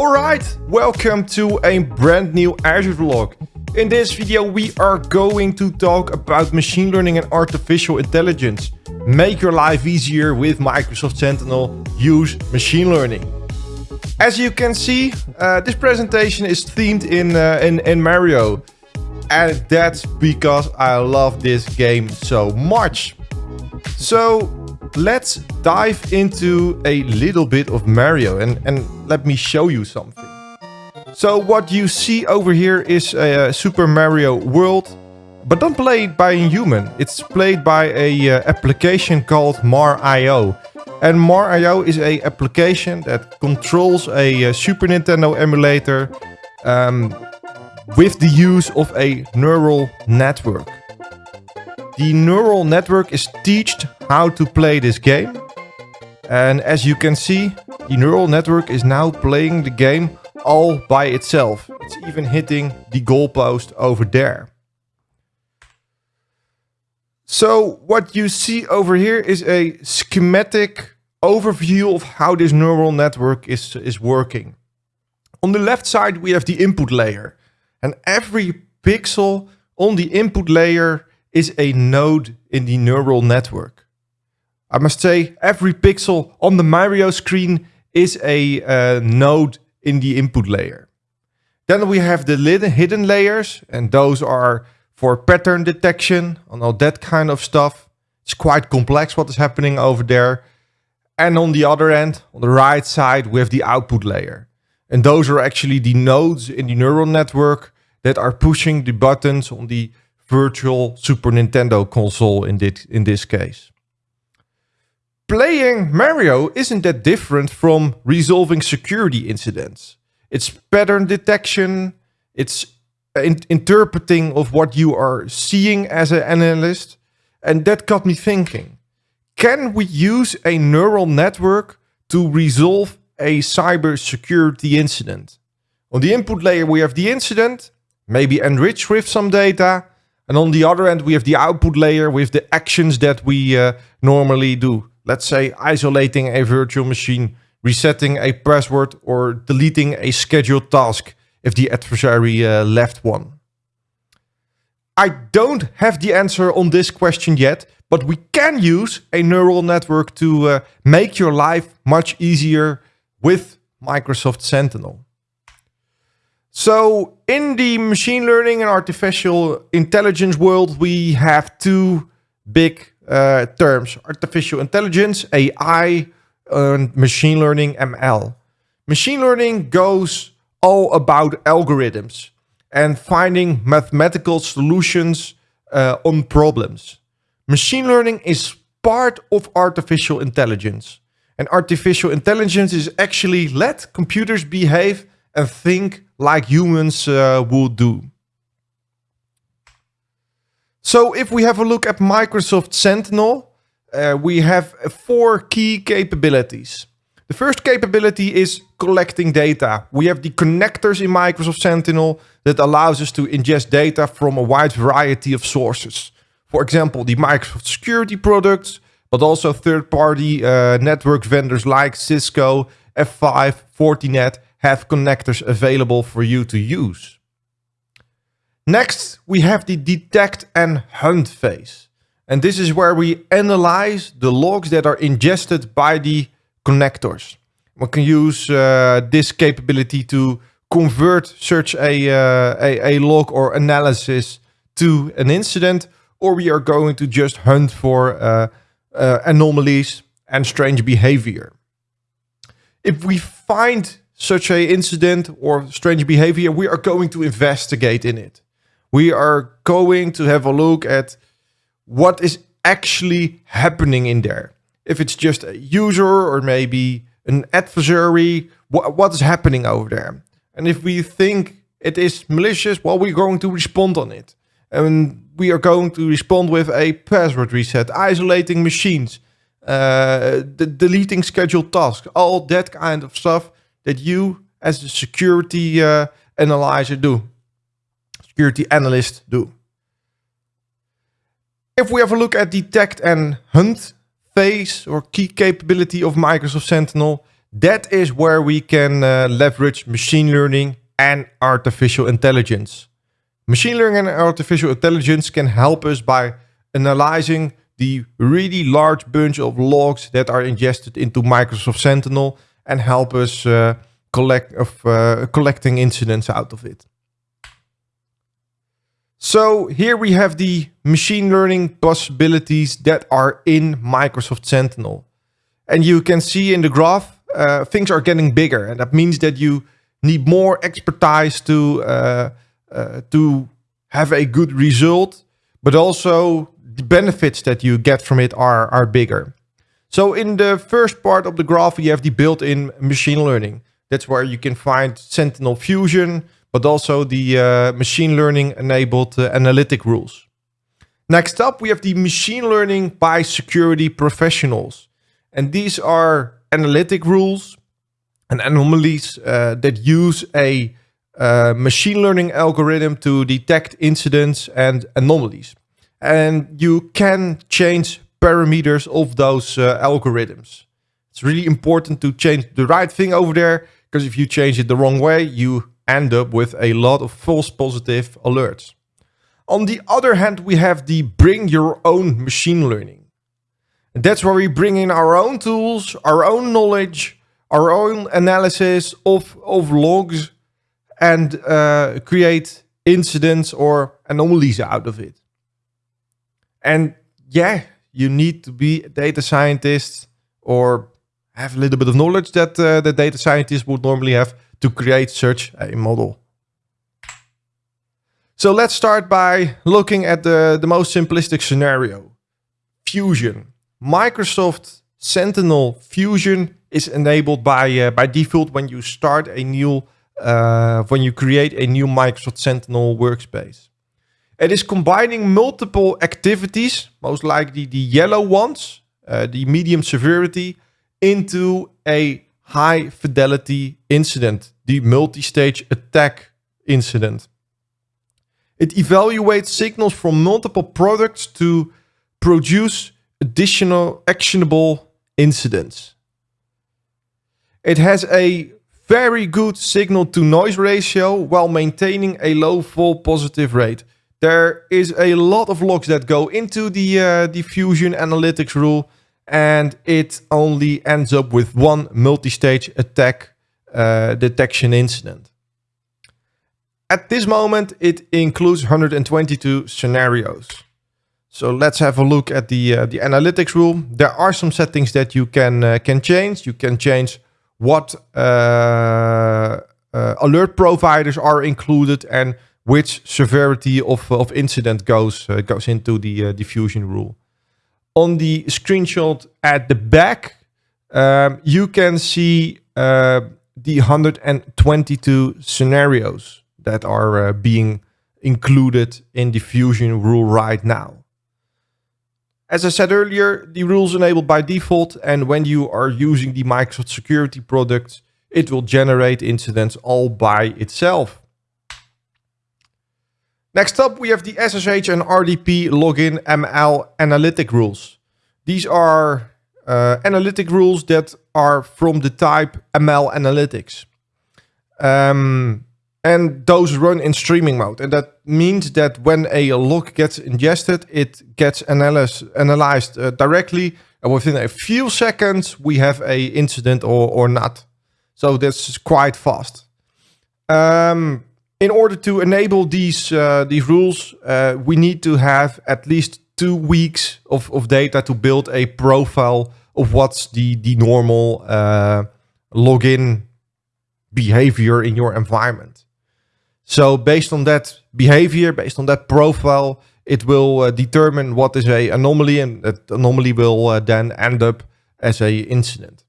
Alright, welcome to a brand new Azure vlog. In this video we are going to talk about machine learning and artificial intelligence. Make your life easier with Microsoft Sentinel, use machine learning. As you can see, uh, this presentation is themed in, uh, in, in Mario. And that's because I love this game so much. So let's dive into a little bit of Mario and, and let me show you something. So what you see over here is a, Super Mario World, but don't play it by a human. It's played by a application called Mar.io. And Mar.io is a application that controls a Super Nintendo emulator um, with the use of a neural network. The neural network is taught how to play this game. And as you can see, the neural network is now playing the game all by itself. It's even hitting the goalpost over there. So what you see over here is a schematic overview of how this neural network is, is working. On the left side, we have the input layer. And every pixel on the input layer is a node in the neural network. I must say every pixel on the Mario screen is a uh, node in the input layer. Then we have the hidden layers and those are for pattern detection and all that kind of stuff. It's quite complex what is happening over there. And on the other end, on the right side, we have the output layer. And those are actually the nodes in the neural network that are pushing the buttons on the virtual Super Nintendo console in this, in this case. Playing Mario isn't that different from resolving security incidents. It's pattern detection, it's in interpreting of what you are seeing as an analyst. And that got me thinking, can we use a neural network to resolve a cybersecurity incident? On the input layer, we have the incident, maybe enrich with some data, and on the other end, we have the output layer with the actions that we uh, normally do. Let's say isolating a virtual machine, resetting a password, or deleting a scheduled task if the adversary uh, left one. I don't have the answer on this question yet, but we can use a neural network to uh, make your life much easier with Microsoft Sentinel. So in the machine learning and artificial intelligence world, we have two big uh, terms, artificial intelligence, AI, and machine learning, ML. Machine learning goes all about algorithms and finding mathematical solutions uh, on problems. Machine learning is part of artificial intelligence. And artificial intelligence is actually let computers behave and think like humans uh, would do. So if we have a look at Microsoft Sentinel, uh, we have four key capabilities. The first capability is collecting data. We have the connectors in Microsoft Sentinel that allows us to ingest data from a wide variety of sources. For example, the Microsoft security products, but also third-party uh, network vendors like Cisco, F5, Fortinet, have connectors available for you to use. Next, we have the detect and hunt phase. And this is where we analyze the logs that are ingested by the connectors. We can use uh, this capability to convert such a, uh, a, a log or analysis to an incident, or we are going to just hunt for uh, uh anomalies and strange behavior. If we find such a incident or strange behavior, we are going to investigate in it. We are going to have a look at what is actually happening in there. If it's just a user or maybe an adversary, wh what is happening over there? And if we think it is malicious, well, we're going to respond on it. And we are going to respond with a password reset, isolating machines, uh, deleting scheduled tasks, all that kind of stuff that you as a security uh, analyzer do, security analyst do. If we have a look at detect and hunt phase or key capability of Microsoft Sentinel, That is where we can uh, leverage machine learning and artificial intelligence. Machine learning and artificial intelligence can help us by analyzing the really large bunch of logs that are ingested into Microsoft Sentinel and help us uh, collect of uh, collecting incidents out of it. So here we have the machine learning possibilities that are in Microsoft Sentinel. And you can see in the graph, uh, things are getting bigger. And that means that you need more expertise to, uh, uh, to have a good result, but also the benefits that you get from it are, are bigger. So in the first part of the graph, you have the built-in machine learning. That's where you can find Sentinel Fusion, but also the uh, machine learning enabled uh, analytic rules. Next up, we have the machine learning by security professionals. And these are analytic rules and anomalies uh, that use a uh, machine learning algorithm to detect incidents and anomalies. And you can change parameters of those uh, algorithms. It's really important to change the right thing over there because if you change it the wrong way, you end up with a lot of false positive alerts. On the other hand, we have the bring your own machine learning. And that's where we bring in our own tools, our own knowledge, our own analysis of, of logs and uh, create incidents or anomalies out of it. And yeah, you need to be a data scientist or have a little bit of knowledge that uh, the data scientist would normally have to create such a model. So let's start by looking at the, the most simplistic scenario. Fusion. Microsoft Sentinel Fusion is enabled by, uh, by default when you start a new, uh, when you create a new Microsoft Sentinel workspace. It is combining multiple activities, most likely the yellow ones, uh, the medium severity, into a high fidelity incident, the multi-stage attack incident. It evaluates signals from multiple products to produce additional actionable incidents. It has a very good signal to noise ratio while maintaining a low false positive rate. There is a lot of logs that go into the uh, Fusion analytics rule and it only ends up with one multi-stage attack uh, detection incident. At this moment, it includes 122 scenarios. So let's have a look at the uh, the analytics rule. There are some settings that you can uh, can change. You can change what uh, uh, alert providers are included and which severity of, of incident goes uh, goes into the Fusion rule on the screenshot at the back, um, you can see uh, the 122 scenarios that are uh, being included in the Fusion rule right now. As I said earlier, the rules enabled by default, and when you are using the Microsoft security products, it will generate incidents all by itself. Next up, we have the SSH and RDP login ML analytic rules. These are uh, analytic rules that are from the type ML analytics. Um, and those run in streaming mode. And that means that when a log gets ingested, it gets analyzed, analyzed uh, directly. And within a few seconds, we have a incident or, or not. So that's quite fast. Um, in order to enable these uh, these rules, uh, we need to have at least two weeks of, of data to build a profile of what's the, the normal uh, login behavior in your environment. So based on that behavior, based on that profile, it will uh, determine what is a anomaly and that anomaly will uh, then end up as a incident.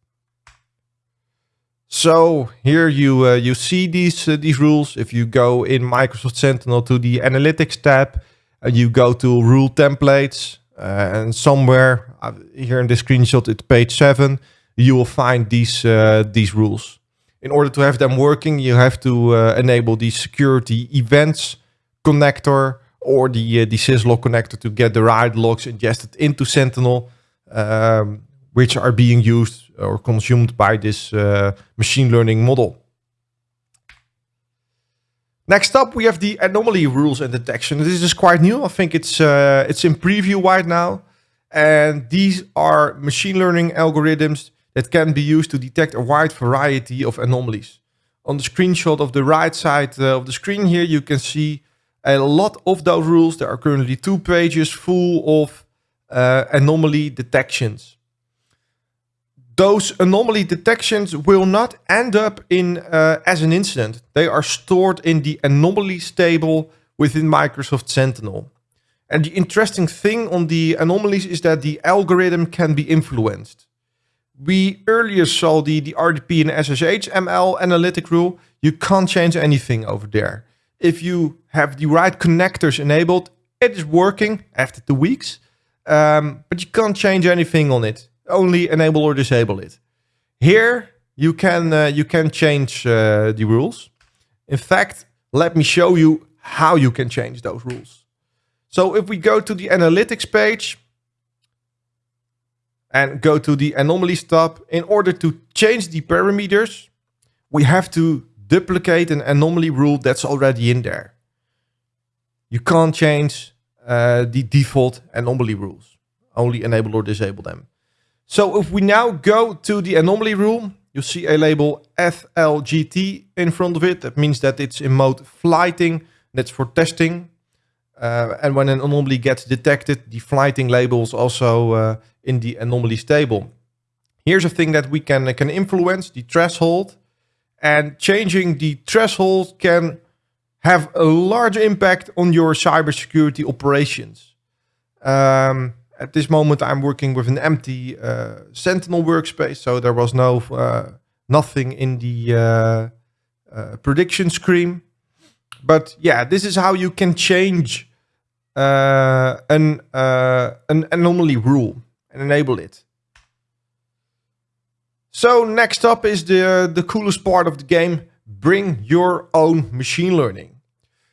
So here you uh, you see these uh, these rules. If you go in Microsoft Sentinel to the Analytics tab, and you go to Rule Templates, uh, and somewhere uh, here in this screenshot, it's page seven, you will find these uh, these rules. In order to have them working, you have to uh, enable the security events connector or the the syslog connector to get the right logs ingested into Sentinel, um, which are being used or consumed by this uh, machine learning model. Next up, we have the anomaly rules and detection. This is quite new. I think it's uh, it's in preview right now. And these are machine learning algorithms that can be used to detect a wide variety of anomalies. On the screenshot of the right side of the screen here, you can see a lot of those rules. There are currently two pages full of uh, anomaly detections. Those anomaly detections will not end up in uh, as an incident. They are stored in the anomalies table within Microsoft Sentinel. And the interesting thing on the anomalies is that the algorithm can be influenced. We earlier saw the, the RDP and SSH ML analytic rule. You can't change anything over there. If you have the right connectors enabled, it is working after two weeks, um, but you can't change anything on it. Only enable or disable it. Here you can uh, you can change uh, the rules. In fact, let me show you how you can change those rules. So if we go to the analytics page and go to the anomalies tab, in order to change the parameters, we have to duplicate an anomaly rule that's already in there. You can't change uh, the default anomaly rules, only enable or disable them. So if we now go to the anomaly rule, you see a label FLGT in front of it. That means that it's in mode flighting. That's for testing. Uh, and when an anomaly gets detected, the flighting label is also uh, in the anomalies table. Here's a thing that we can, can influence, the threshold. And changing the threshold can have a large impact on your cybersecurity operations. Um, at this moment, I'm working with an empty uh, Sentinel workspace, so there was no uh, nothing in the uh, prediction screen. But yeah, this is how you can change an an anomaly rule and enable it. So next up is the, the coolest part of the game, bring your own machine learning.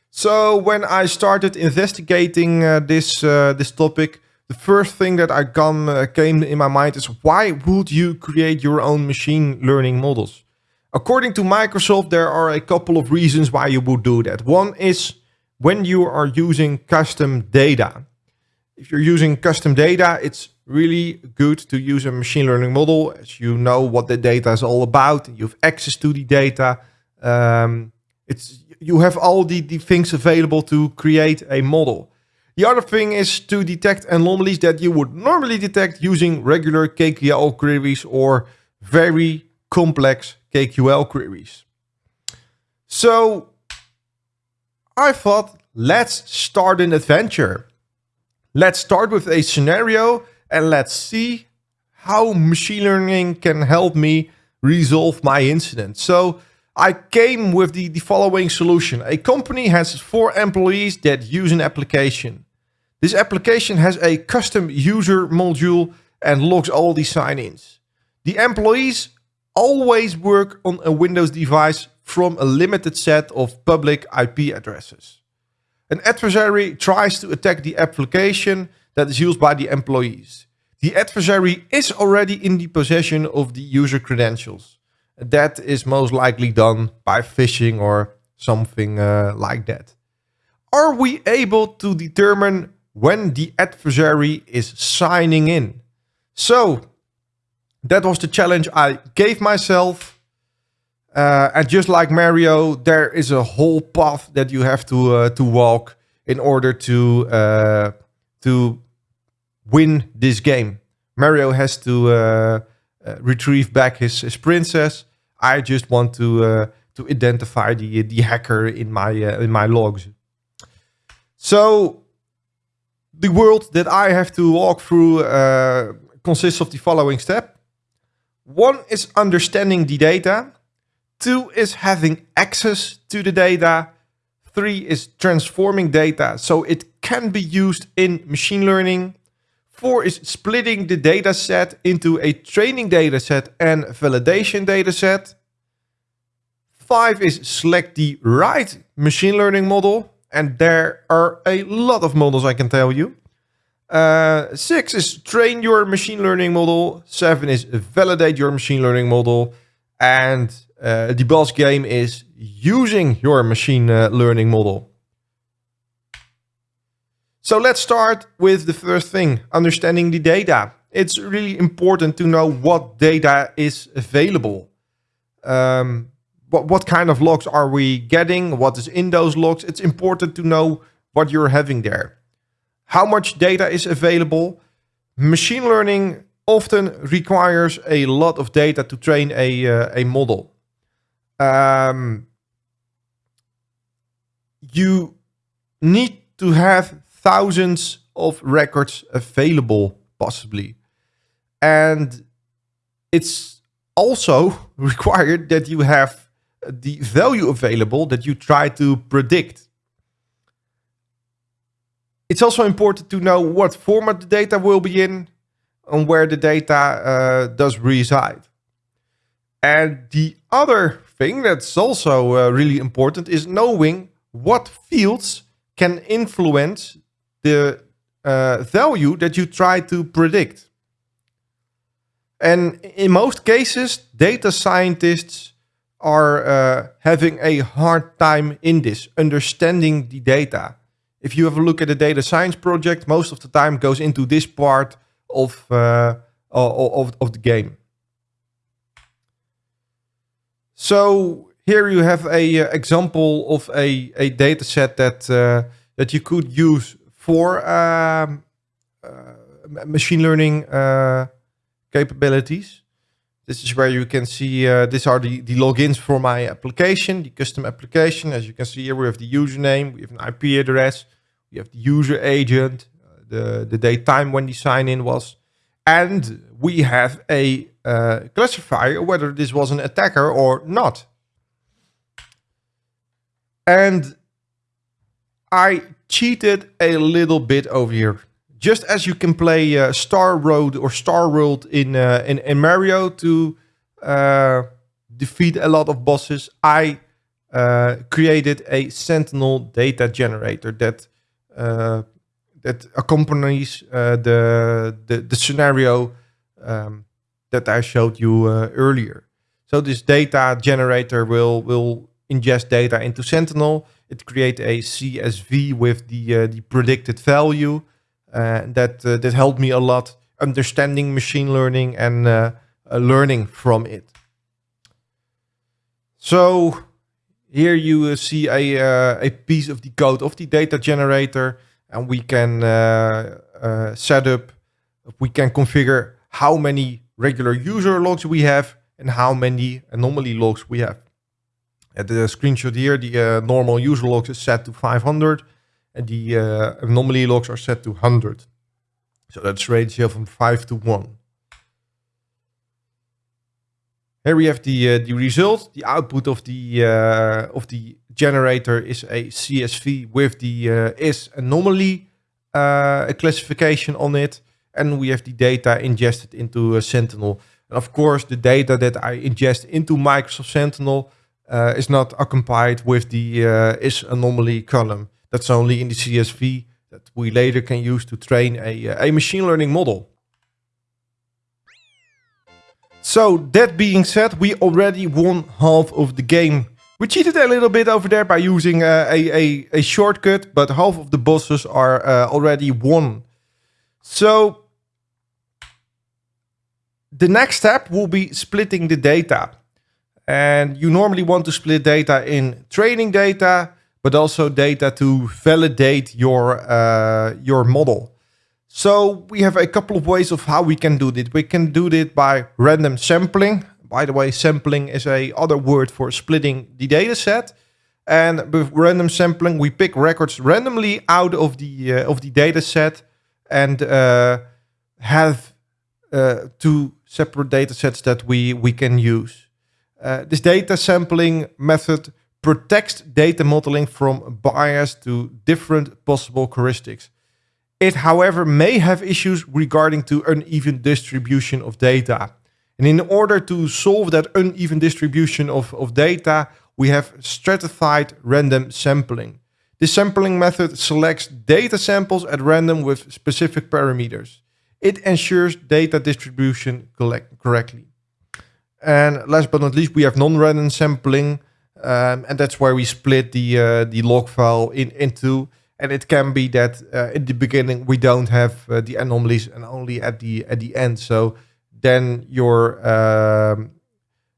So when I started investigating uh, this, uh, this topic, the first thing that I come, uh, came in my mind is why would you create your own machine learning models? According to Microsoft, there are a couple of reasons why you would do that. One is when you are using custom data. If you're using custom data, it's really good to use a machine learning model as you know what the data is all about. You have access to the data. Um, it's you have all the, the things available to create a model. The other thing is to detect anomalies that you would normally detect using regular KQL queries or very complex KQL queries. So I thought, let's start an adventure. Let's start with a scenario and let's see how machine learning can help me resolve my incident. So I came with the, the following solution. A company has four employees that use an application. This application has a custom user module and logs all the sign-ins. The employees always work on a Windows device from a limited set of public IP addresses. An adversary tries to attack the application that is used by the employees. The adversary is already in the possession of the user credentials. That is most likely done by phishing or something uh, like that. Are we able to determine when the adversary is signing in? So that was the challenge I gave myself. Uh, and just like Mario, there is a whole path that you have to uh, to walk in order to uh, to win this game. Mario has to uh, uh, retrieve back his, his princess. I just want to uh, to identify the the hacker in my in my logs. So the world that I have to walk through uh, consists of the following step. One is understanding the data. Two is having access to the data. Three is transforming data so it can be used in machine learning. Four is splitting the data set into a training data set and validation data set. Five is select the right machine learning model. And there are a lot of models I can tell you. Uh, six is train your machine learning model. Seven is validate your machine learning model. And uh, the boss game is using your machine uh, learning model. So let's start with the first thing, understanding the data. It's really important to know what data is available. Um, what, what kind of logs are we getting? What is in those logs? It's important to know what you're having there. How much data is available? Machine learning often requires a lot of data to train a, uh, a model. Um, you need to have thousands of records available, possibly. And it's also required that you have the value available that you try to predict. It's also important to know what format the data will be in and where the data uh, does reside. And the other thing that's also uh, really important is knowing what fields can influence the uh, value that you try to predict. And in most cases, data scientists are uh, having a hard time in this, understanding the data. If you have a look at a data science project, most of the time goes into this part of, uh, of, of the game. So here you have a uh, example of a, a data set that, uh, that you could use for um, uh, machine learning capabilities. This is where you can see, uh, these are the, the logins for my application, the custom application. As you can see here, we have the username, we have an IP address, we have the user agent, uh, the, the date time when the sign in was, and we have a uh, classifier whether this was an attacker or not. And I cheated a little bit over here just as you can play uh, Star Road or Star World in uh, in, in, Mario to uh, defeat a lot of bosses, I uh, created a Sentinel data generator that uh, that accompanies uh, the, the, the scenario um, that I showed you earlier. So this data generator will will ingest data into Sentinel. It creates a CSV with the the predicted value. Uh, that uh, that helped me a lot understanding machine learning and uh, learning from it. So here you see a, a piece of the code of the data generator and we can set up, we can configure how many regular user logs we have and how many anomaly logs we have. At the screenshot here, the uh, normal user logs is set to 500 and the uh, anomaly logs are set to 100. So that's ratio from 5 to 1. Here we have the uh, the result. The output of the uh, of the generator is a CSV with the uh, is anomaly classification on it, and we have the data ingested into Sentinel. And of course, the data that I ingest into Microsoft Sentinel is not accompanied with the is anomaly column. That's only in the CSV that we later can use to train a, uh, a machine learning model. So that being said, we already won half of the game. We cheated a little bit over there by using uh, a, a, a, shortcut, but half of the bosses are uh, already won. So the next step will be splitting the data. And you normally want to split data in training data, but also data to validate your, uh, your model. So we have a couple of ways of how we can do this. We can do it by random sampling. By the way, sampling is a other word for splitting the data set. And with random sampling, we pick records randomly out of the uh, of the data set and uh, have uh, two separate data sets that we, we can use. Uh, this data sampling method protects data modeling from bias to different possible heuristics. It, however, may have issues regarding to uneven distribution of data. And in order to solve that uneven distribution of, of data, we have stratified random sampling. This sampling method selects data samples at random with specific parameters. It ensures data distribution correctly. And last but not least, we have non-random sampling, um, and that's where we split the uh, the log file in into. And it can be that uh, in the beginning we don't have uh, the anomalies, and only at the at the end. So then your um,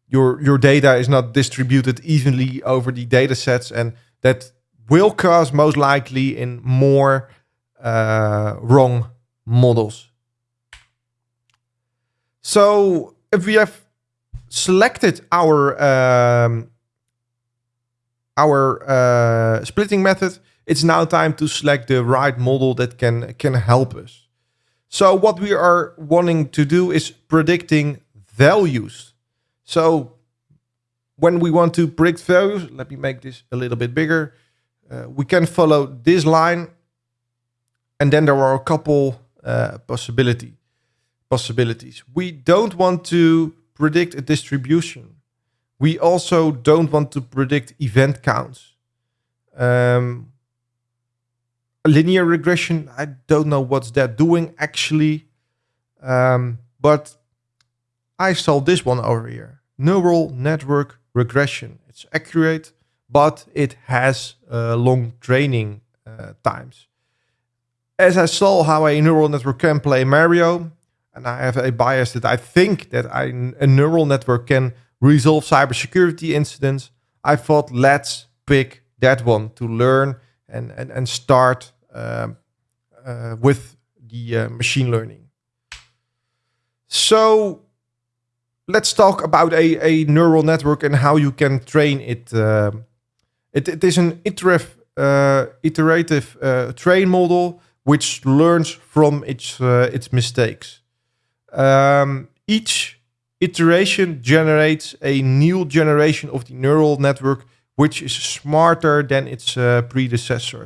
your your data is not distributed evenly over the data sets, and that will cause most likely in more uh, wrong models. So if we have selected our um, our uh, splitting method, it's now time to select the right model that can can help us. So what we are wanting to do is predicting values. So when we want to predict values, let me make this a little bit bigger. Uh, we can follow this line and then there are a couple uh, possibility possibilities. We don't want to predict a distribution. We also don't want to predict event counts. Um, linear regression, I don't know what's that doing actually. Um, but I saw this one over here. Neural network regression. It's accurate, but it has uh, long training uh, times. As I saw how a neural network can play Mario, and I have a bias that I think that I, a neural network can resolve cybersecurity incidents, I thought let's pick that one to learn and, and, and start um, uh, with the uh, machine learning. So let's talk about a, a neural network and how you can train it. Uh, it, it is an iterative, uh, iterative uh, train model which learns from its, uh, its mistakes. Um, each iteration generates a new generation of the neural network which is smarter than its uh, predecessor.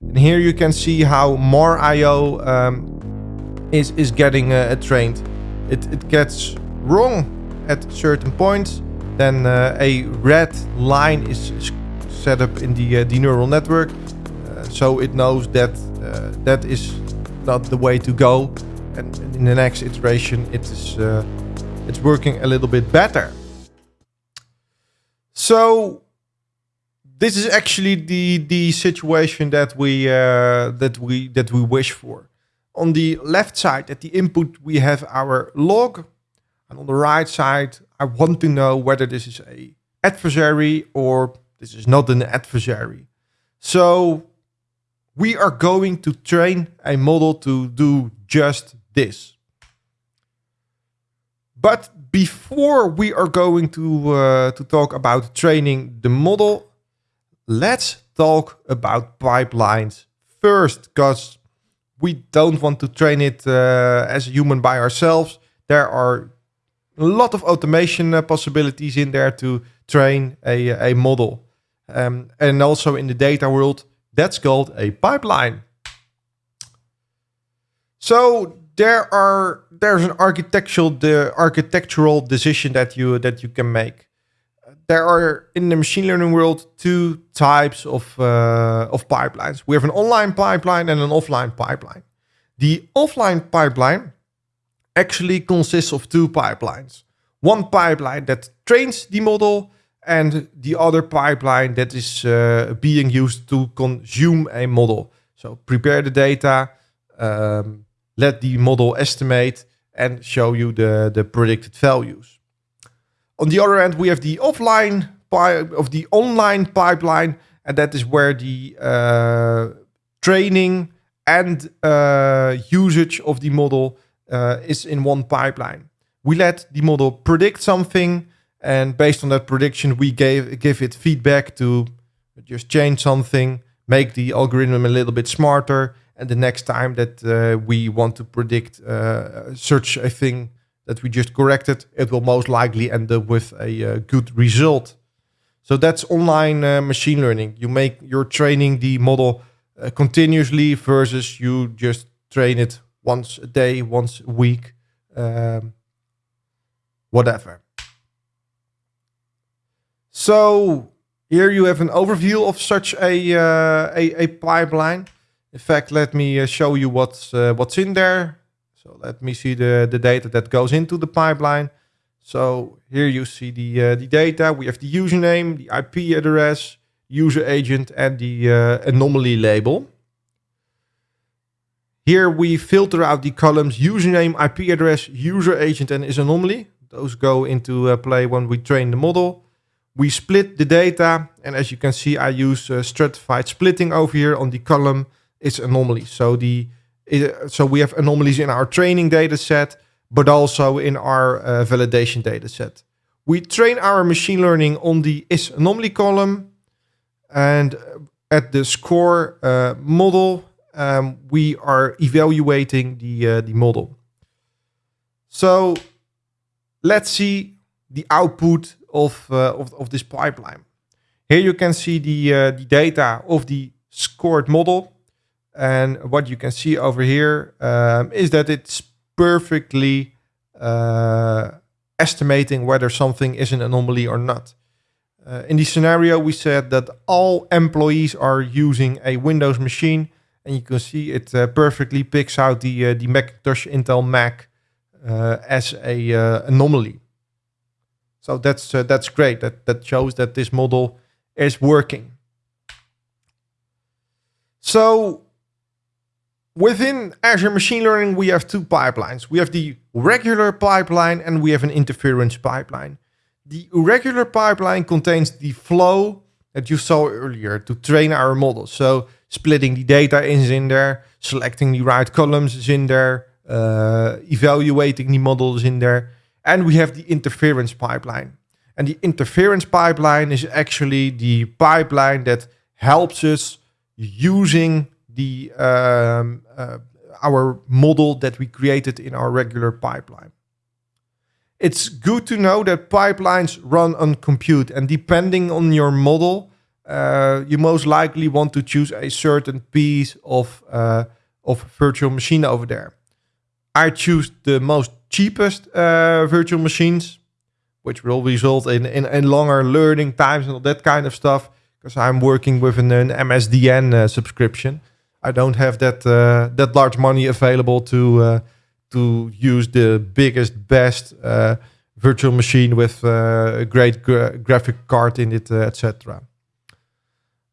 And here you can see how Mar.io um, is, is getting uh, trained. It, it gets wrong at certain points. Then uh, a red line is set up in the, uh, the neural network. Uh, so it knows that uh, that is not the way to go. And in the next iteration, it is it's working a little bit better. So this is actually the the situation that we uh, that we that we wish for. On the left side, at the input, we have our log, and on the right side, I want to know whether this is a adversary or this is not an adversary. So we are going to train a model to do just this. But before we are going to, uh, to talk about training the model, let's talk about pipelines first, because we don't want to train it uh, as a human by ourselves. There are a lot of automation uh, possibilities in there to train a, a model. Um, and also in the data world, that's called a pipeline. So there are there's an architectural the architectural decision that you that you can make. There are in the machine learning world two types of uh, of pipelines. We have an online pipeline and an offline pipeline. The offline pipeline actually consists of two pipelines. One pipeline that trains the model and the other pipeline that is uh, being used to consume a model. So prepare the data, um, let the model estimate and show you the, the predicted values. On the other end, we have the offline of the online pipeline, and that is where the uh, training and uh, usage of the model uh, is in one pipeline. We let the model predict something, and based on that prediction, we gave give it feedback to just change something, make the algorithm a little bit smarter, and the next time that uh, we want to predict uh, such a thing that we just corrected, it will most likely end up with a uh, good result. So that's online uh, machine learning. You make you're training the model uh, continuously versus you just train it once a day, once a week, um, whatever. So Here you have an overview of such a, uh, a, a, pipeline. In fact, let me uh, show you what's, uh, what's in there. So let me see the, the data that goes into the pipeline. So here you see the, uh, the data. We have the username, the IP address, user agent, and the anomaly label. Here we filter out the columns username, IP address, user agent, and is anomaly. Those go into uh, play when we train the model. We split the data, and as you can see, I use uh, stratified splitting over here on the column. It's anomaly. So the uh, so we have anomalies in our training data set, but also in our uh, validation data set. We train our machine learning on the is anomaly column, and at the score uh, model, um, we are evaluating the, uh, the model. So let's see the output of, uh, of, of, this pipeline. Here you can see the, uh, the data of the scored model. And what you can see over here um, is that it's perfectly uh, estimating whether something is an anomaly or not. Uh, in the scenario, we said that all employees are using a Windows machine and you can see it uh, perfectly picks out the, uh, the Macintosh Intel Mac uh, as a uh, anomaly. So that's, that's great. That, that shows that this model is working. So within Azure Machine Learning, we have two pipelines. We have the regular pipeline and we have an interference pipeline. The regular pipeline contains the flow that you saw earlier to train our models. So splitting the data is in there, selecting the right columns is in there, uh, evaluating the models in there. And we have the interference pipeline. And the interference pipeline is actually the pipeline that helps us using the um, uh, our model that we created in our regular pipeline. It's good to know that pipelines run on compute and depending on your model, uh, you most likely want to choose a certain piece of, uh, of virtual machine over there. I choose the most cheapest uh, virtual machines, which will result in, in, in, longer learning times and all that kind of stuff, because I'm working with an, an MSDN uh, subscription. I don't have that uh, that large money available to uh, to use the biggest, best virtual machine with a great gra graphic card in it, etc.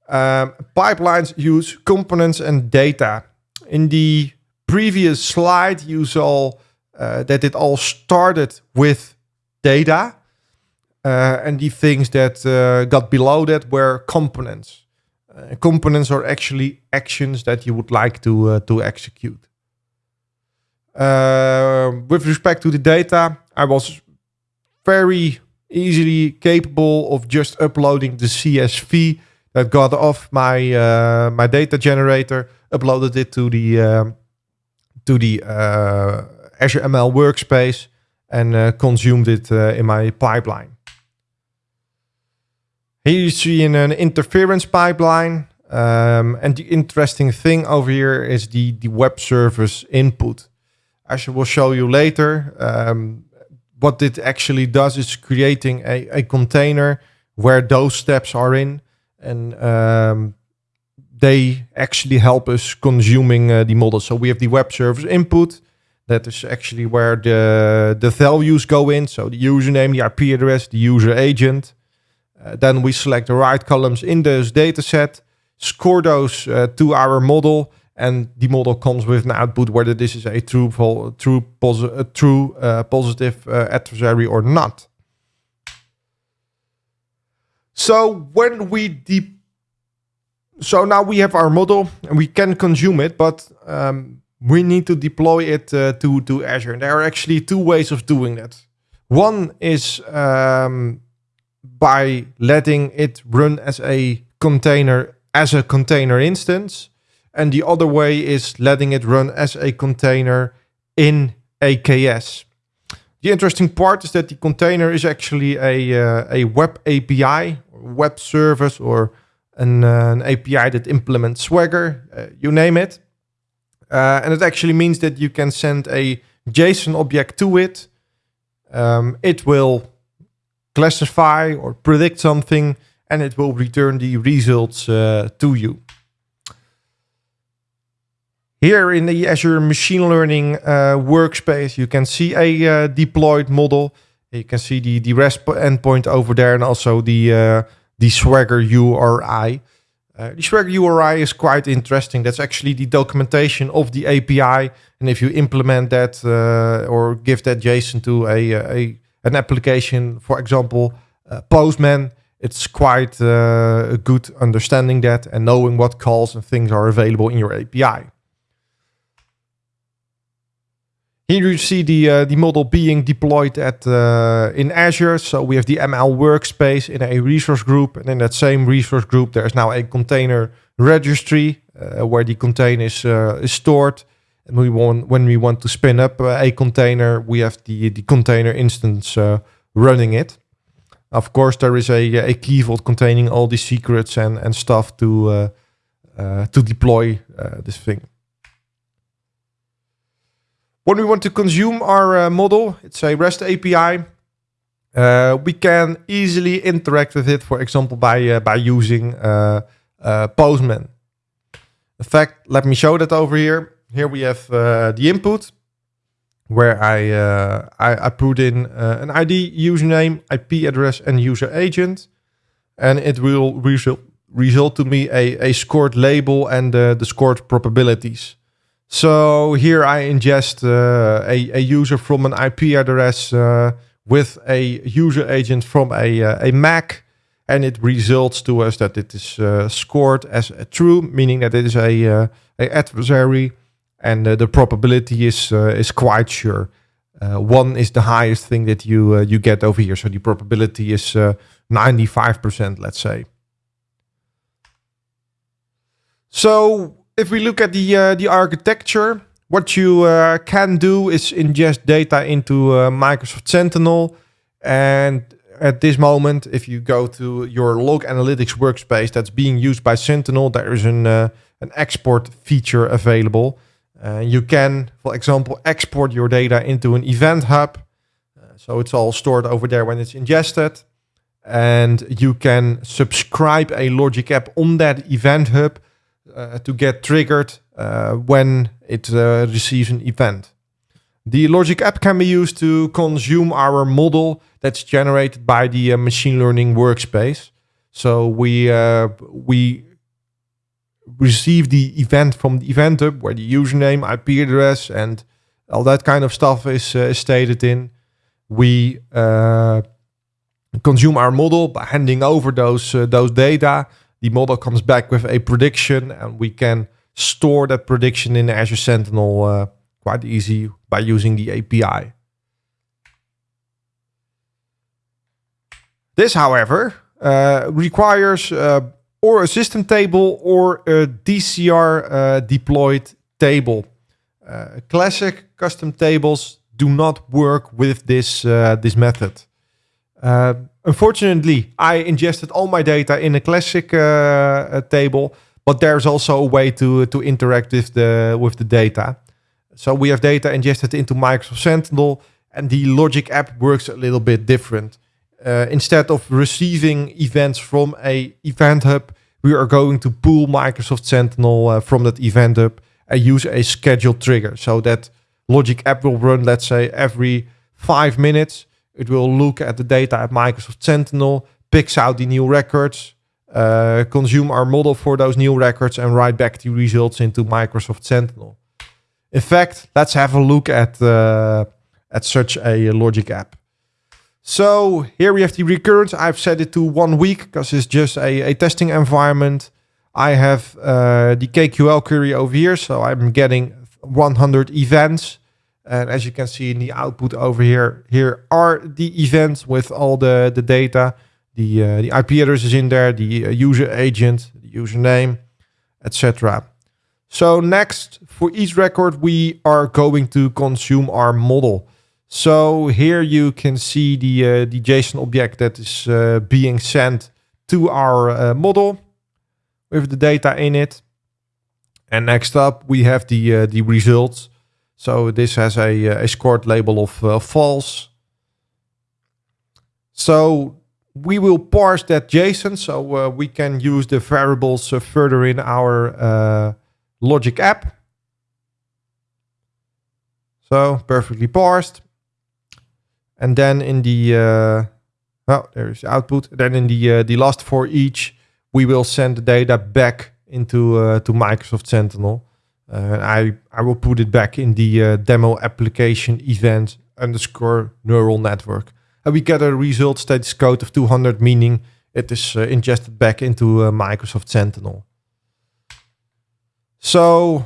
Um, pipelines use components and data. In the previous slide, you saw uh, that it all started with data. Uh, and the things that uh, got below that were components. Uh, components are actually actions that you would like to, uh, to execute. Uh, with respect to the data, I was very easily capable of just uploading the CSV that got off my uh, my data generator, uploaded it to the um, to the uh, Azure ML workspace, and uh, consumed it uh, in my pipeline. Here you see an interference pipeline. Um, and the interesting thing over here is the, the web service input. As I will show you later, um, what it actually does is creating a, a container where those steps are in and um, they actually help us consuming uh, the model. So we have the web service input. That is actually where the, the values go in. So the username, the IP address, the user agent. Uh, then we select the right columns in this data set, score those uh, to our model, and the model comes with an output whether this is a true, true, posi a true uh, positive adversary or not. So when we deep, so now we have our model and we can consume it, but um, we need to deploy it uh, to to Azure. And there are actually two ways of doing that. One is um, by letting it run as a container as a container instance, and the other way is letting it run as a container in AKS. The interesting part is that the container is actually a, uh, a web API, web service, or an, uh, an API that implements Swagger, uh, you name it. Uh, and it actually means that you can send a JSON object to it. Um, it will classify or predict something, and it will return the results uh, to you. Here in the Azure Machine Learning uh, workspace, you can see a uh, deployed model. You can see the, the REST endpoint over there and also the, uh, the Swagger URI. Uh, the Swagger URI is quite interesting. That's actually the documentation of the API. And if you implement that uh, or give that JSON to a, a an application, for example, uh, Postman, it's quite a good understanding that and knowing what calls and things are available in your API. Here you see the uh, the model being deployed at uh, in Azure. So we have the ML workspace in a resource group, and in that same resource group, there is now a container registry uh, where the container is uh, is stored. And we want when we want to spin up uh, a container, we have the the container instance uh, running it. Of course, there is a a key vault containing all the secrets and and stuff to to deploy this thing. When we want to consume our uh, model, it's a REST API. Uh, we can easily interact with it, for example, by uh, by using uh, uh, Postman. In fact, let me show that over here. Here we have uh, the input, where I I, I, put in an ID, username, IP address, and user agent, and it will result result to me a, a scored label and the scored probabilities. So here I ingest uh, a, a user from an IP address uh, with a user agent from a, uh, a Mac. And it results to us that it is uh, scored as a true, meaning that it is a, uh, a adversary and uh, the probability is is quite sure. one is the highest thing that you you get over here, so the probability is 95%, let's say. So if we look at the uh, the architecture, what you uh, can do is ingest data into uh, Microsoft Sentinel. And at this moment, if you go to your log analytics workspace that's being used by Sentinel, there is an, uh, an export feature available. Uh, you can, for example, export your data into an event hub. Uh, so it's all stored over there when it's ingested. And you can subscribe a logic app on that event hub uh, to get triggered uh, when it uh, receives an event. The logic app can be used to consume our model that's generated by the machine learning workspace. So we we receive the event from the event hub where the username, IP address, and all that kind of stuff is, uh, stated in. We uh, consume our model by handing over those uh, those data the model comes back with a prediction and we can store that prediction in Azure Sentinel uh, quite easy by using the API. This, however, uh, requires uh, or a system table or a DCR uh, deployed table. Uh, classic custom tables do not work with this, uh, this method. Unfortunately, I ingested all my data in a classic uh, table, but there's also a way to to interact with the with the data. So we have data ingested into Microsoft Sentinel, and the Logic app works a little bit different. Uh, instead of receiving events from a event hub, we are going to pull Microsoft Sentinel uh, from that event hub and use a scheduled trigger. So that Logic app will run, let's say, every five minutes it will look at the data at Microsoft Sentinel, picks out the new records, uh, consume our model for those new records, and write back the results into Microsoft Sentinel. In fact, let's have a look at, uh, at such a logic app. So here we have the recurrence. I've set it to one week because it's just a, a testing environment. I have uh, the KQL query over here, so I'm getting 100 events. And as you can see in the output over here, here are the events with all the, the data. The, uh, the IP address is in there, the uh, user agent, the username, etc. So next, for each record, we are going to consume our model. So here you can see the, uh, the JSON object that is uh, being sent to our uh, model with the data in it. And next up, we have the, uh, the results. So this has a, uh, a scored label of uh, false. So we will parse that JSON so we can use the variables further in our logic app. So perfectly parsed. And then in the, uh, well, there's the output. Then in the, uh, the last for each, we will send the data back into uh, to Microsoft Sentinel. Uh, I, I will put it back in the uh, demo application event underscore neural network. And we get a result status code of 200, meaning it is uh, ingested back into uh, Microsoft Sentinel. So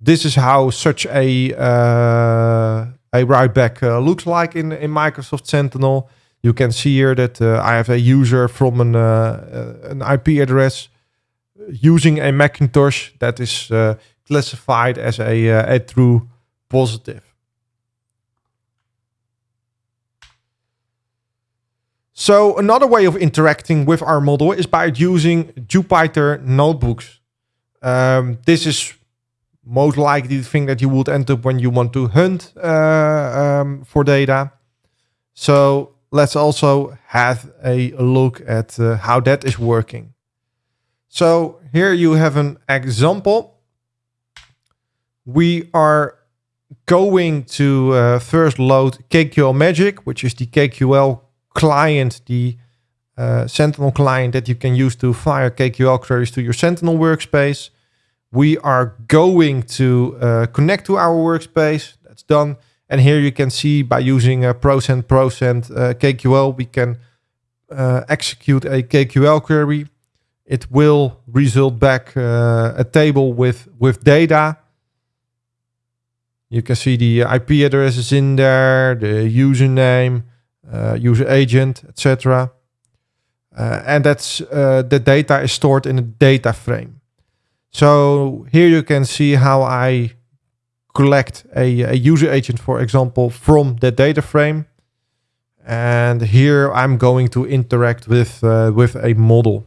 this is how such a uh, a write back uh, looks like in, in Microsoft Sentinel. You can see here that uh, I have a user from an, uh, an IP address using a Macintosh that is classified as a, a true positive. So another way of interacting with our model is by using Jupyter notebooks. Um, this is most likely thing that you would end up when you want to hunt uh, um, for data. So let's also have a look at uh, how that is working. So here you have an example. We are going to uh, first load KQL Magic, which is the KQL client, the uh, Sentinel client that you can use to fire KQL queries to your Sentinel workspace. We are going to uh, connect to our workspace. That's done. And here you can see by using a percent percent uh, KQL, we can uh, execute a KQL query. It will result back uh, a table with, with data. You can see the IP address is in there, the username, uh, user agent, etc. Uh, and that's uh, the data is stored in a data frame. So here you can see how I collect a, a user agent, for example, from the data frame. And here I'm going to interact with uh, with a model.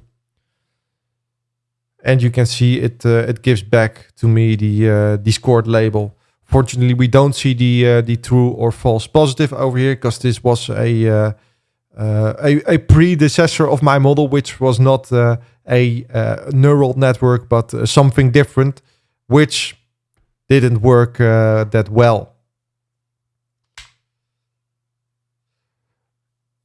And you can see it uh, it gives back to me the uh, label. Fortunately, we don't see the uh, the true or false positive over here because this was a, uh, uh, a, a predecessor of my model, which was not a uh, neural network but uh, something different, which didn't work that well.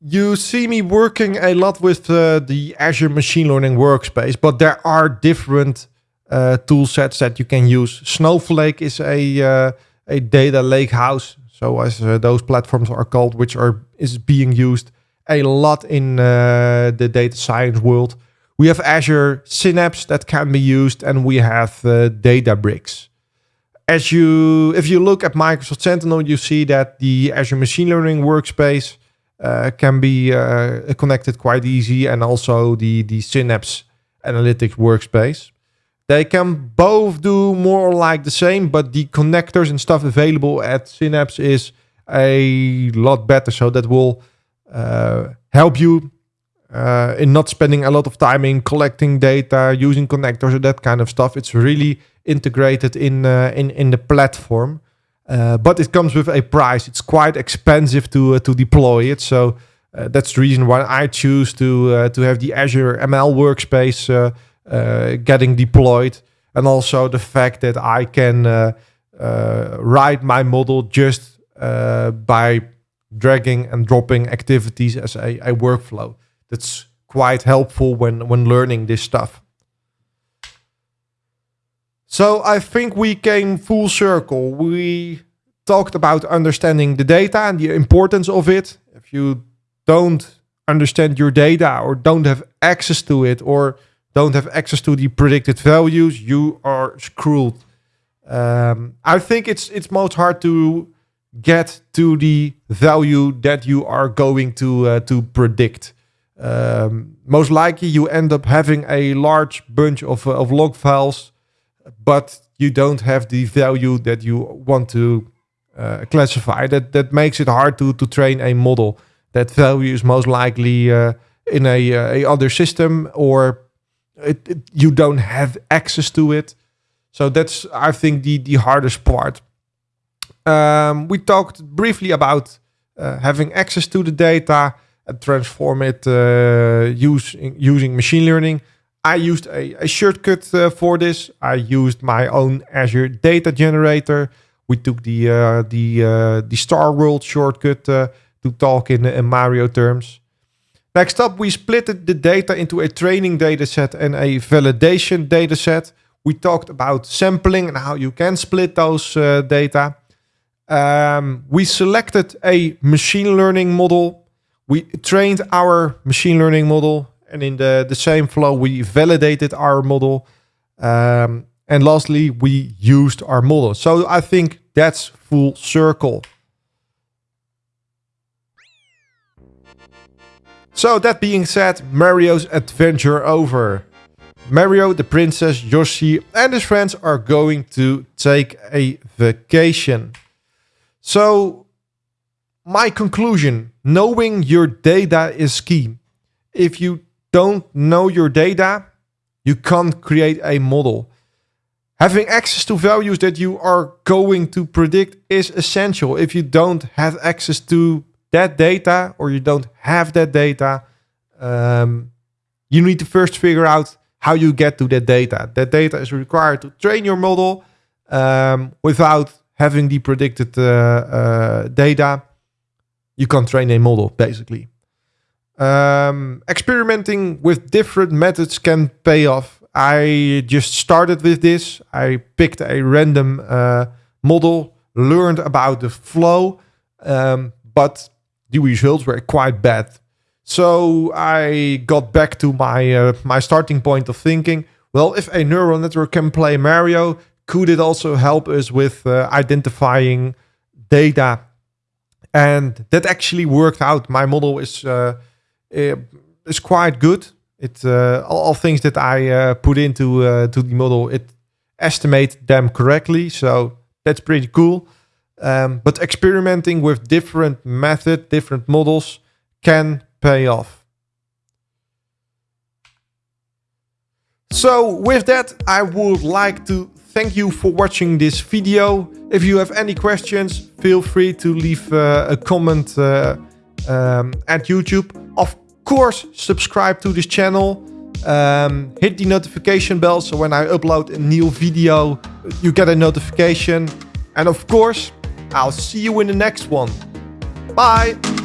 You see me working a lot with the Azure Machine Learning Workspace, but there are different uh, tool sets that you can use. Snowflake is a uh, a data lake house, so as uh, those platforms are called, which are is being used a lot in uh, the data science world. We have Azure Synapse that can be used, and we have uh, Databricks. As you, if you look at Microsoft Sentinel, you see that the Azure Machine Learning Workspace uh, can be connected quite easy, and also the the Synapse Analytics Workspace. They can both do more like the same, but the connectors and stuff available at Synapse is a lot better. So that will uh, help you uh, in not spending a lot of time in collecting data, using connectors, or that kind of stuff. It's really integrated in uh, in in the platform, uh, but it comes with a price. It's quite expensive to uh, to deploy it. So uh, that's the reason why I choose to to have the Azure ML workspace uh, getting deployed, and also the fact that I can uh, uh, write my model just by dragging and dropping activities as a, a workflow. That's quite helpful when when learning this stuff. So I think we came full circle. We talked about understanding the data and the importance of it. If you don't understand your data or don't have access to it or don't have access to the predicted values, you are screwed. Um, I think it's it's most hard to get to the value that you are going to uh, to predict. Um, most likely, you end up having a large bunch of uh, of log files, but you don't have the value that you want to uh, classify. That that makes it hard to to train a model. That value is most likely uh, in a uh, a other system or it, it, you don't have access to it. So that's, I think, the, the hardest part. Um, we talked briefly about uh, having access to the data and transform it uh, using, using machine learning. I used a, a shortcut uh, for this. I used my own Azure data generator. We took the uh, the uh, the Star World shortcut uh, to talk in, in Mario terms. Next up, we split the data into a training dataset and a validation dataset. We talked about sampling and how you can split those uh, data. Um, we selected a machine learning model. We trained our machine learning model. And in the, the same flow, we validated our model. Um, and lastly, we used our model. So I think that's full circle. So that being said, Mario's adventure over. Mario, the princess, Yoshi and his friends are going to take a vacation. So my conclusion, knowing your data is key. If you don't know your data, you can't create a model. Having access to values that you are going to predict is essential. If you don't have access to that data or you don't have that data, um, you need to first figure out how you get to that data. That data is required to train your model um, without having the predicted uh, uh, data. You can't train a model, basically. Um, experimenting with different methods can pay off. I just started with this. I picked a random uh, model, learned about the flow, um, but the results were quite bad. So I got back to my uh, my starting point of thinking. Well, if a neural network can play Mario, could it also help us with uh, identifying data? And that actually worked out. My model is uh, is quite good. It uh, all, all, things that I uh, put into to the model, it estimate them correctly. So that's pretty cool. Um, but experimenting with different method, different models can pay off. So with that, I would like to thank you for watching this video. If you have any questions, feel free to leave uh, a comment uh, um, at YouTube. Of course, subscribe to this channel. Um, hit the notification bell so when I upload a new video, you get a notification. And of course, I'll see you in the next one. Bye!